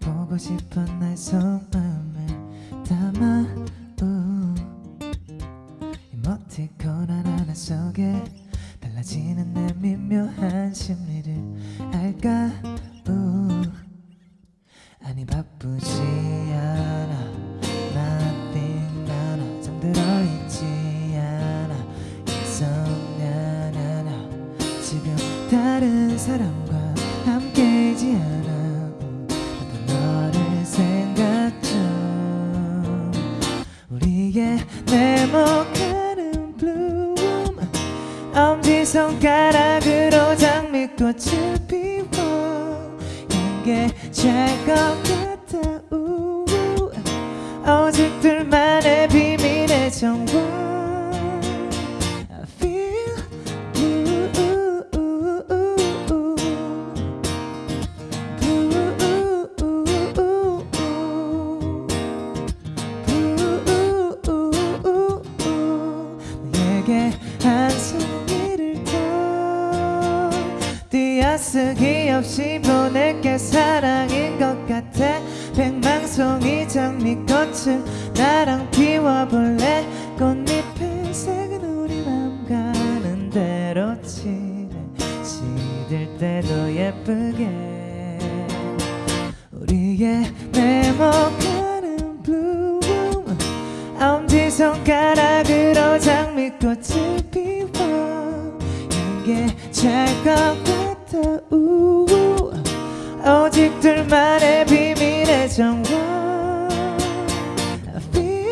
보고 싶은 나의 속마음을 담아 이모티콘 하나하나 속에 달라지는 내 미묘한 심리를 알까? 우 아니 바쁘지 않아. Nothing 나나 잠들어 있지 않아. insomnia 나나 지금 다른 사람과 함께이지 않아 손가락으로 장미꽃을 피워. 향게 잘것 같아 우 오직 둘만의 비밀의 정원 띄어쓰기 없이 보낼게 사랑인 것 같아. 백망송이 장미꽃을 나랑 피워볼래? 꽃잎의 색은 우리 맘 가는 대로 칠해. 시들 때도 예쁘게. 우리의 네모가는 bloom 엄지 손가락으로 장미꽃을 피워. 향게 잘것 같아 우 오직 둘만의 비밀의 정원 I feel